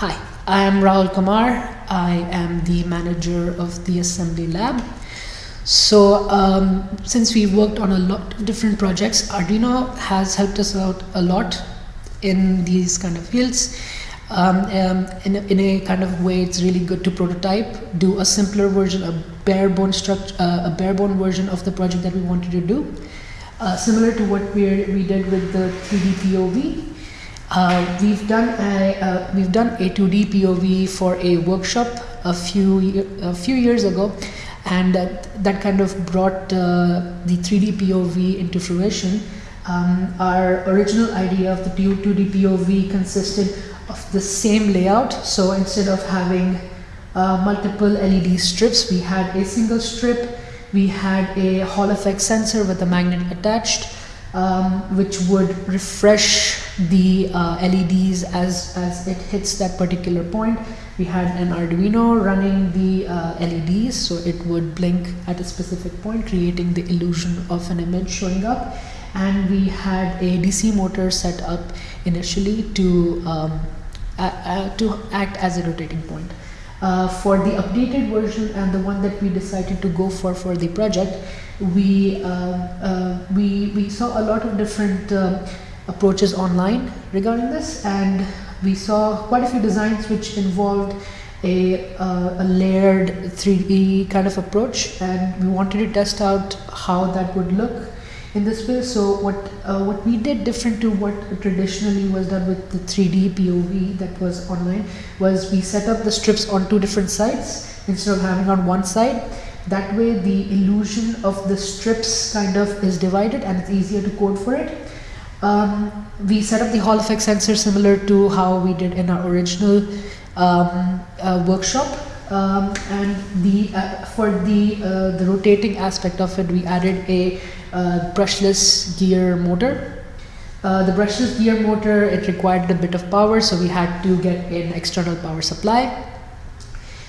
Hi, I am Rahul Kumar. I am the manager of the assembly lab. So um, since we worked on a lot of different projects, Arduino has helped us out a lot in these kind of fields. Um, um, in, a, in, a, kind of way, it's really good to prototype, do a simpler version, a bare bone structure, uh, a bare bone version of the project that we wanted to do. Uh, similar to what we we did with the 3D POV, uh, we've done a uh, we've done a 2D POV for a workshop a few a few years ago, and that, that kind of brought uh, the 3D POV into fruition. Um, our original idea of the 2D POV consisted of the same layout. So instead of having uh, multiple LED strips, we had a single strip. We had a Hall effect sensor with a magnet attached um, which would refresh the uh, LEDs as, as it hits that particular point. We had an Arduino running the uh, LEDs so it would blink at a specific point creating the illusion of an image showing up and we had a DC motor set up initially to, um, to act as a rotating point. Uh, for the updated version and the one that we decided to go for for the project, we um, uh, we we saw a lot of different um, approaches online regarding this, and we saw quite a few designs which involved a, uh, a layered 3D kind of approach, and we wanted to test out how that would look in this way. So what uh, what we did different to what traditionally was done with the 3D POV that was online was we set up the strips on two different sides instead of having on one side. That way the illusion of the strips kind of is divided and it's easier to code for it. Um, we set up the Hall effect sensor similar to how we did in our original um, uh, workshop. Um, and the uh, for the uh, the rotating aspect of it we added a uh, brushless gear motor. Uh, the brushless gear motor it required a bit of power so we had to get an external power supply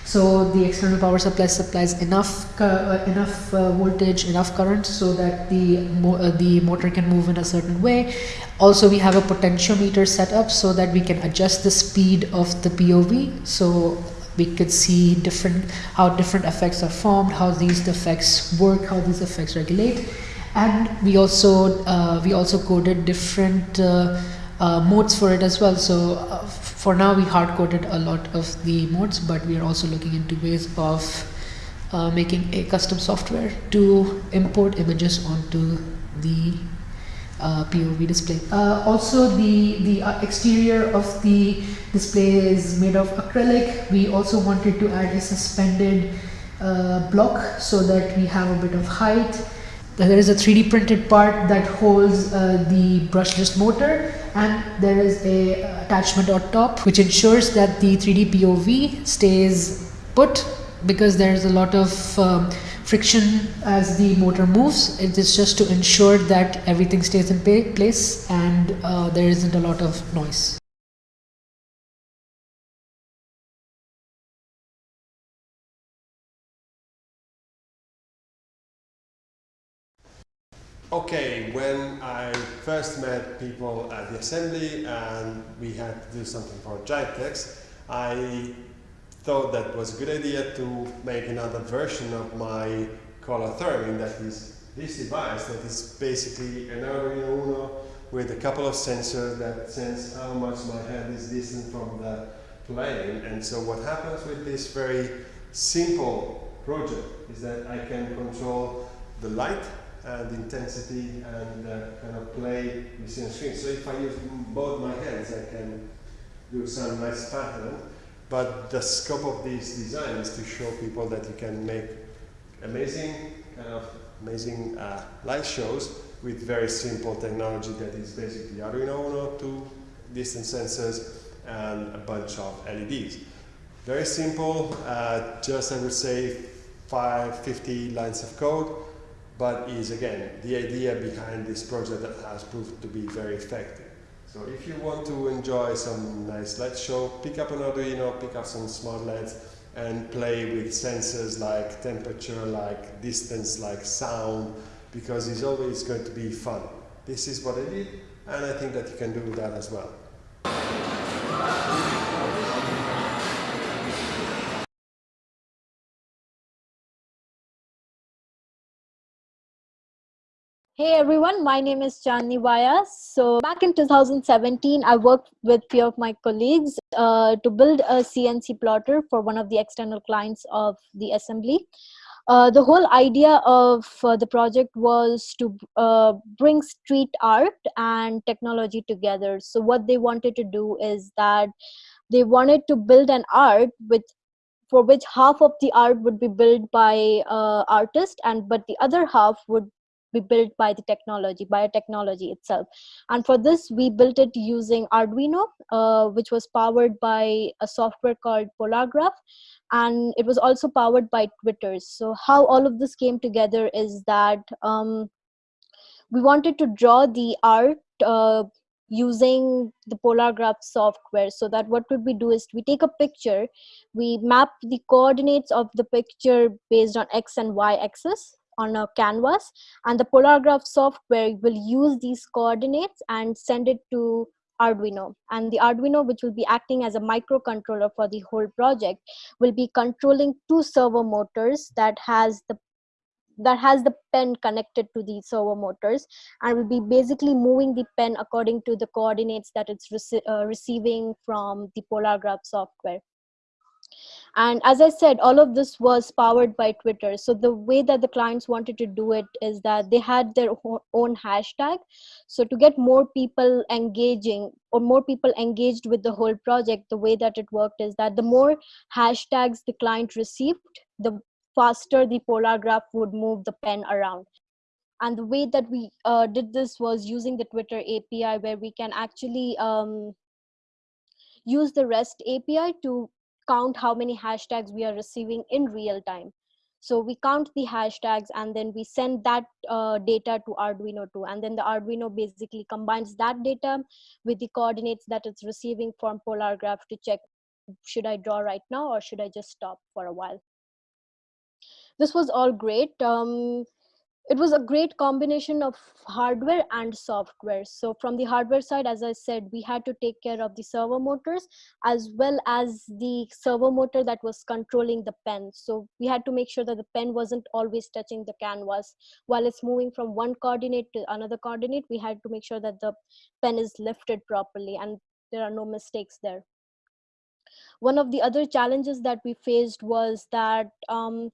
so the external power supply supplies enough uh, enough voltage enough current so that the mo the motor can move in a certain way also we have a potentiometer set up so that we can adjust the speed of the POV so we could see different how different effects are formed, how these effects work, how these effects regulate, and we also uh, we also coded different uh, uh, modes for it as well. So uh, for now, we hard coded a lot of the modes, but we are also looking into ways of uh, making a custom software to import images onto the uh, POV display. Uh, also, the, the uh, exterior of the display is made of acrylic. We also wanted to add a suspended uh, block so that we have a bit of height. There is a 3D printed part that holds uh, the brushless motor and there is a attachment on top which ensures that the 3D POV stays put because there is a lot of um, friction as the motor moves. It is just to ensure that everything stays in place and uh, there isn't a lot of noise. Okay, when I first met people at the assembly and we had to do something for GiantX, I thought that was a good idea to make another version of my color theremin that is this device that is basically an Arduino Uno with a couple of sensors that sense how much my head is distant from the plane. And so what happens with this very simple project is that I can control the light and intensity and uh, kind of play with the screen. So if I use both my hands I can do some nice pattern but the scope of this design is to show people that you can make amazing, kind of amazing uh, light shows with very simple technology that is basically Arduino Uno, two distance sensors, and a bunch of LEDs. Very simple, uh, just I would say 550 lines of code, but is again the idea behind this project that has proved to be very effective. So if you want to enjoy some nice LED show, pick up an Arduino, pick up some smart LEDs and play with sensors like temperature, like distance, like sound, because it's always going to be fun. This is what I did, and I think that you can do that as well. Hey everyone, my name is Chandni Vyas. So back in 2017, I worked with few of my colleagues uh, to build a CNC plotter for one of the external clients of the assembly. Uh, the whole idea of uh, the project was to uh, bring street art and technology together. So what they wanted to do is that they wanted to build an art with for which half of the art would be built by uh, artist and but the other half would be built by the technology biotechnology itself. And for this we built it using arduino uh, which was powered by a software called polargraph. And it was also powered by twitter. So how all of this came together is that um, we wanted to draw the art uh, using the polargraph software so that what would we do is we take a picture we map the coordinates of the picture based on x and y axis on a canvas and the polargraph software will use these coordinates and send it to Arduino. And the Arduino which will be acting as a microcontroller for the whole project will be controlling two servo motors that has the that has the pen connected to the servo motors and will be basically moving the pen according to the coordinates that it's rece uh, receiving from the polargraph software and as i said all of this was powered by twitter. So the way that the clients wanted to do it is that they had their own hashtag. So to get more people engaging or more people engaged with the whole project the way that it worked is that the more hashtags the client received the faster the polargraph would move the pen around. And the way that we uh, did this was using the twitter api where we can actually um, use the rest api to count how many hashtags we are receiving in real time. So we count the hashtags and then we send that uh, data to Arduino too. And then the Arduino basically combines that data with the coordinates that it's receiving from Polar Graph to check, should I draw right now or should I just stop for a while? This was all great. Um, it was a great combination of hardware and software. So from the hardware side as i said we had to take care of the servo motors as well as the servo motor that was controlling the pen. So we had to make sure that the pen wasn't always touching the canvas. While it's moving from one coordinate to another coordinate we had to make sure that the pen is lifted properly and there are no mistakes there. One of the other challenges that we faced was that um,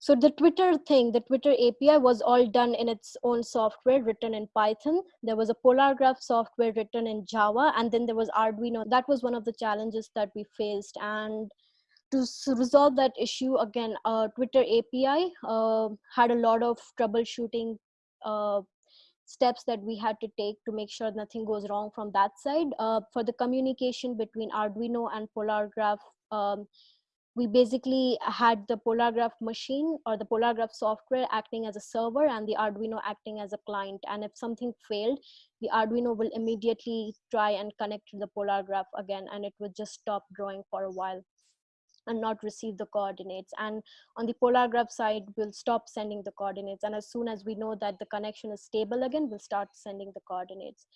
so the Twitter thing, the Twitter API was all done in its own software written in Python. There was a Polargraph software written in Java, and then there was Arduino. That was one of the challenges that we faced. And to resolve that issue, again, uh, Twitter API uh, had a lot of troubleshooting uh, steps that we had to take to make sure nothing goes wrong from that side. Uh, for the communication between Arduino and Polargraph, um, we basically had the polargraph machine or the polargraph software acting as a server and the arduino acting as a client. And if something failed the arduino will immediately try and connect to the polargraph again and it would just stop drawing for a while and not receive the coordinates. And on the polargraph side we'll stop sending the coordinates. And as soon as we know that the connection is stable again we'll start sending the coordinates.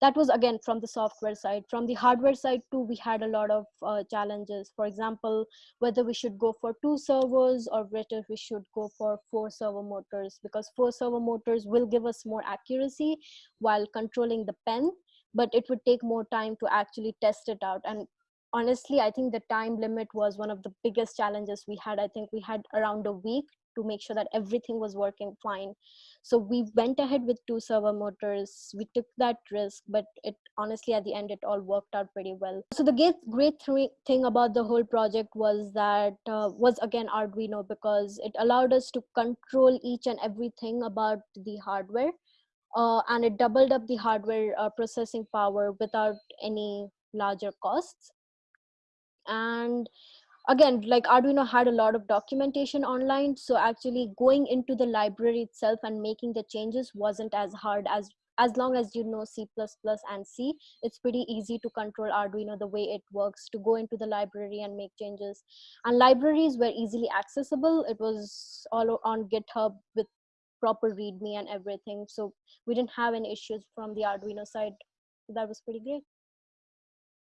That was again from the software side. From the hardware side too we had a lot of uh, challenges. For example whether we should go for two servos or whether we should go for four servo motors because four servo motors will give us more accuracy while controlling the pen but it would take more time to actually test it out. And honestly i think the time limit was one of the biggest challenges we had. I think we had around a week to make sure that everything was working fine. So we went ahead with two servo motors. We took that risk but it honestly at the end it all worked out pretty well. So the great great th thing about the whole project was that uh, was again arduino because it allowed us to control each and everything about the hardware uh, and it doubled up the hardware uh, processing power without any larger costs and again like arduino had a lot of documentation online so actually going into the library itself and making the changes wasn't as hard as as long as you know c++ and c. It's pretty easy to control arduino the way it works to go into the library and make changes. And libraries were easily accessible. It was all on github with proper readme and everything so we didn't have any issues from the arduino side. That was pretty great